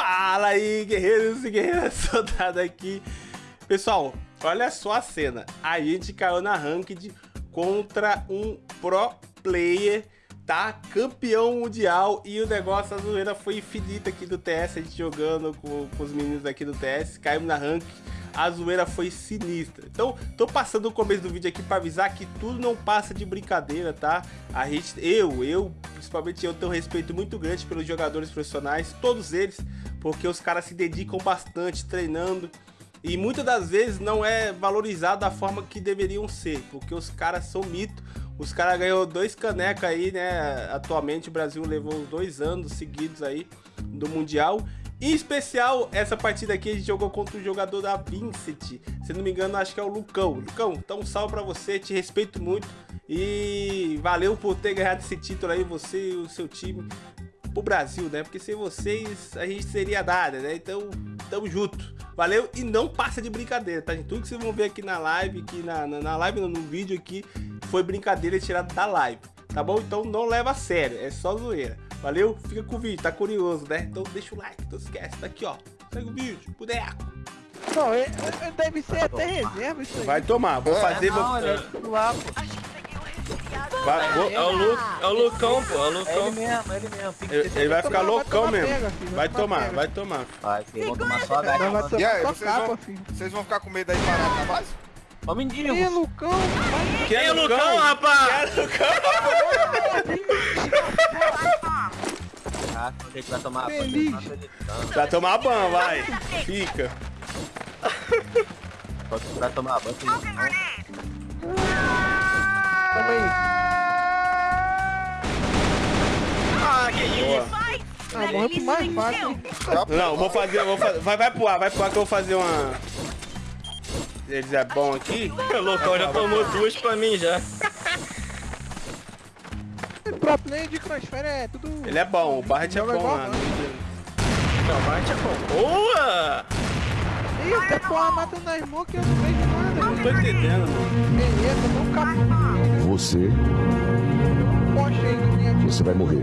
Fala aí, guerreiros e guerreiras, soldado aqui. Pessoal, olha só a cena. A gente caiu na ranked contra um pro player, tá? Campeão mundial e o negócio, a zoeira foi infinita aqui do TS, a gente jogando com, com os meninos aqui do TS, caímos na ranked a zoeira foi sinistra. Então, tô passando o começo do vídeo aqui para avisar que tudo não passa de brincadeira, tá? A gente, eu, eu, principalmente eu, tenho um respeito muito grande pelos jogadores profissionais, todos eles, porque os caras se dedicam bastante treinando e muitas das vezes não é valorizado da forma que deveriam ser, porque os caras são mito. Os caras ganhou dois canecas aí, né? Atualmente o Brasil levou dois anos seguidos aí do Mundial em especial, essa partida aqui a gente jogou contra o jogador da Vincent. Se não me engano, acho que é o Lucão. Lucão, então um salve pra você, te respeito muito. E valeu por ter ganhado esse título aí, você e o seu time, pro Brasil, né? Porque sem vocês a gente seria nada, né? Então, tamo junto. Valeu e não passa de brincadeira, tá? Tudo que vocês vão ver aqui na live, aqui na, na, na live, no, no vídeo aqui, foi brincadeira tirada da live, tá bom? Então não leva a sério, é só zoeira. Valeu? Fica com o vídeo, tá curioso, né? Então deixa o like, não esquece, tá aqui, ó. Segue o vídeo, boneco. Não, é, é, deve ser até reserva isso aí. Vai tomar, vou fazer... Não, vou... olha, lá. Vai. É o, Lu, é o Lucão, pô, é o É Lucão. ele mesmo, é ele mesmo. Ele, ele vai ficar loucão mesmo. Vai tomar vai tomar. Vai, filho, vão tomar só a tomar E aí, vocês capa, vão, vocês vão ficar com medo aí parado na base? Ó, mendigo. Ih, Lucão, vai. Quem Quem é o Lucão, rapaz? Ah, quando a gente vai tomar tá acreditando. Vai tomar ban, vai. Fica. Você vai tomar banho, Ah, morre pro mais fácil. Não, vou fazer, vou fazer. Vai, vai pro ar, vai pro ar que eu vou fazer uma. Eles é bom aqui. O Lucão já tomou duas pra mim já. Pro player de Crossfire é tudo... Ele é bom, o Barret é bom igual, lá. não. Não, bate é bom. Boa! Ih, até porra matando na smoke eu não vejo nada. Não tô entendendo, mano. Beleza, não capô. Você, você vai morrer.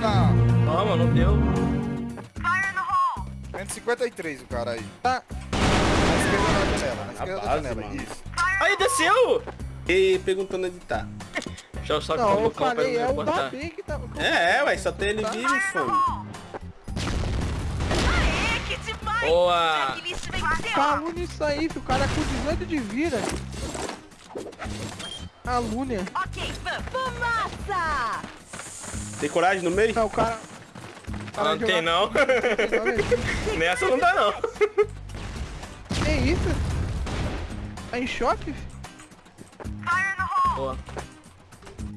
Na Toma, não deu. 153 o cara aí. Tá. Na esquerda da janela, na esquerda da base, janela. mano. Isso. Aí, desceu! E perguntando onde tá. Deixa eu só o Não, eu falei, é não o. Babi que tá... É, é, ué, só tem ele vivo, fome. Boa! Calúnia isso aí. O cara com 18 de vida. Calúnia. Fumaça! Tem coragem no meio? Não, o cara... o cara Ah, não tem joga- não. Olha aí. Nessa não dá não. Que isso? Tá em choque? Boa.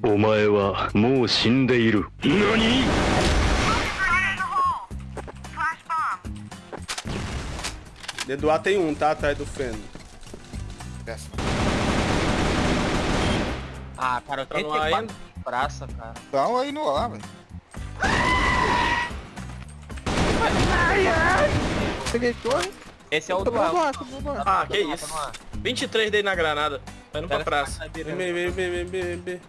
お前はもう死んでいる何 Dentro do ar tem um, tá? Atrás do feno. Desce. Ah, cara, eu Tá no tentei ar quatro ainda? praça, cara. Então aí no ar, velho. Peguei torre. Esse é o Tô do ar. no ar. Ah, que Tá isso. tá no ar. 23 dele na granada. Tá indo pra praça. tá Vem, vem, vem, vem, vem, vem, vem. Vem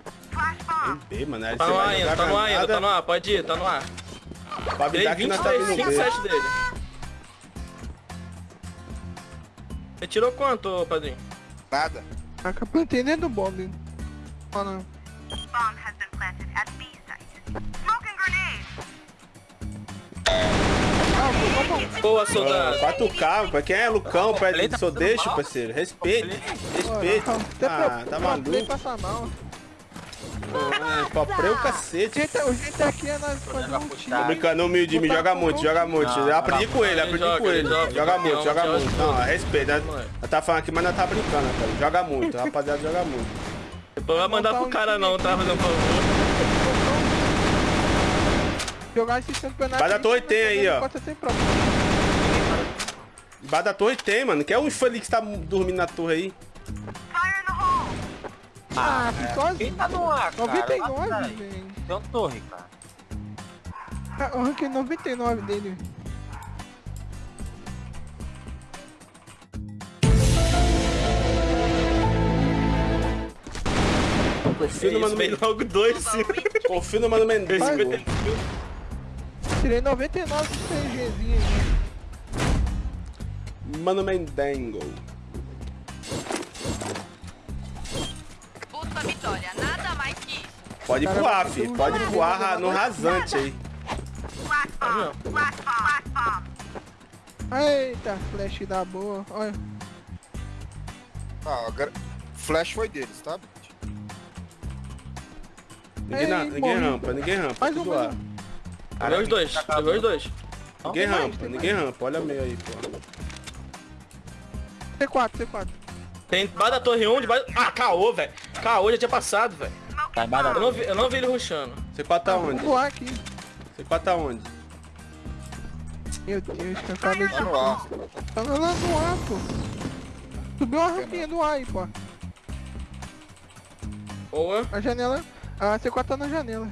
B, mano. Aí Tá no ar ainda, tá no ar ainda, tá no ar. Pode ir, tá no ar. Dei avisar que nós tá 23, vindo B. 57 dele. Você tirou quanto, padrinho? Nada. Caraca, plantei dentro do bomb. Ah, não. Ah, vou tomar um. Boa, Ah, soldado. 4K, pra quem é Lucão, Completa, só tá deixa, mal. parceiro. Respeita, respeita. Até Ah, tá maluco? passa mal. É, Poprei o cacete. O jeito aqui é nós fazer um time. Tô brincando, humilde, me joga muito, joga muito. Não, Eu aprendi com ele, aprendi com ele. joga, muito, joga muito. Não, respeita. Nós tá falando aqui, mas nós tá brincando, cara. Joga muito, rapaziada, joga muito. Depois vai mandar pro cara não, tá? Fazendo favor. Jogar esse campeonato. Vai da torre tem aí, ó. Embaixo da torre tem, mano. Quer um infeliz que tá dormindo na torre aí? Ah, fui Quem sozinho. tá no ar, cara? 99, Lá atrás. velho. Tem um torre, cara. Ah, O ranking 99 dele. Confio no mano dois, sim. Confio no mano. Esse Tirei 99 de CGzinho aí. Mano Mendengo. Busca a vitória, nada mais que isso. Pode Cara, voar, fi. Pode voar no rasante aí. Tá Eita, flash da boa. Olha. Ah, agora... Flash foi deles, tá? Ninguém, na- ninguém rampa, ninguém rampa. Mais um, mais lá. um. Pegou os dois. Pegou os dois. Ninguém rampa, ninguém rampa. Olha meio aí, pô. C4, C4. Tem debaixo da torre 1, debaixo... Ah, caô, velho. Caô já tinha passado, velho. Tá Eu não vi, eu não vi ele rushando. C4 tá Vou onde? voar aqui. C4 tá onde? Meu Deus, que eu acabei de... Tá no ar. Tá no ar, pô. Subiu uma rampinha do ar aí, pô. Boa. A janela... A C4 tá na janela.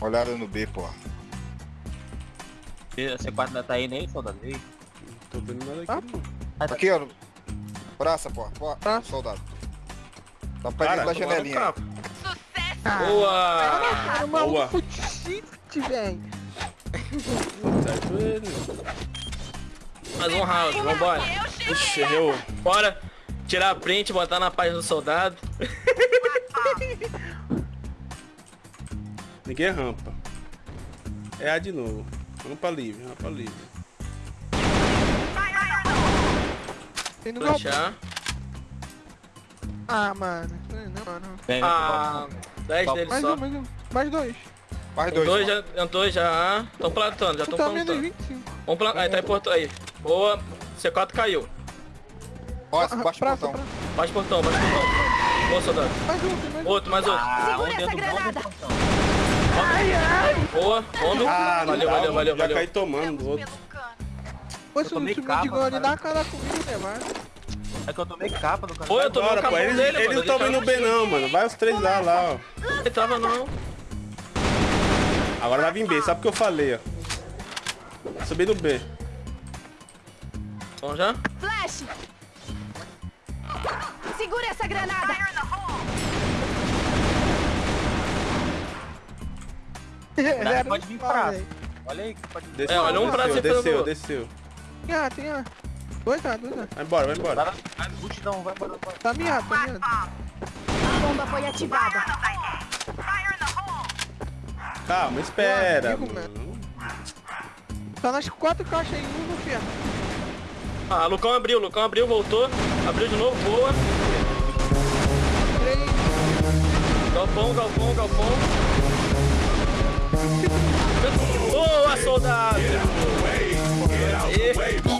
Olhada no B, porra. C4 ainda tá aí nem, soldado. Ei, Tô vendo nada Ah, aqui. não. Aqui, ó. Praça, porra. porra. Praça. Soldado. Tá Cara, perto da janelinha. Boa. Cara, o maluco Boa. shift, velho. Mais um round, vambora. Ixi, errou. Bora tirar a print, botar na página do soldado. Ninguém rampa. É A de novo. Rampa livre, rampa livre. Tem no galpão. Fechar. Ah, mano. Não, mano. Vem, Ah, 10 Só- deles Mais só. um, mais um. Mais dois. Mais Dois, dois. já, dois já. Estão plantando, já estão tá plantando. 25. Vamos plantar. Aí, tá em portão aí. Boa. C4 caiu. Ó, Ah, baixo praça, portão. Baixa portão, baixa portão. Boa, soldado. Mais um, tem mais um. Outro, mais outro. Ah, Segura do portão. Boa. Homem. Ah, não valeu, dá, valeu, valeu, Já valeu. caí tomando do outro. Pô, se o capa, de gole cara. dá a cara comigo, né, mano? É que eu tomei capa do cara. Boa, eu tomei Bora, o pô. capão Eles, dele, eles mano. não estão vindo bem não, mano. Vai os três lá, lá, ó. Ele tava não. Agora vai vir B, sabe o que eu falei, ó. Subir no B. Vamos já? Flash! Segura essa granada! Pode vir pra-. Olha aí que pode vir. Desceu, É, olha um pra desceu, desceu, desceu. Tem A, tem A. Dois A, dois A. Vai embora, vai embora. Vai, vai, multidão, vai embora. vai. Tá miado, tá miado. A bomba foi ativada. Calma, espera, amigo, mano. Tá nas quatro caixas aí, um no ferro. Ah, Lucão abriu, Lucão abriu, voltou. Abriu de novo, boa. Três. Galpão, galpão, galpão. Boa, soldado! Aê.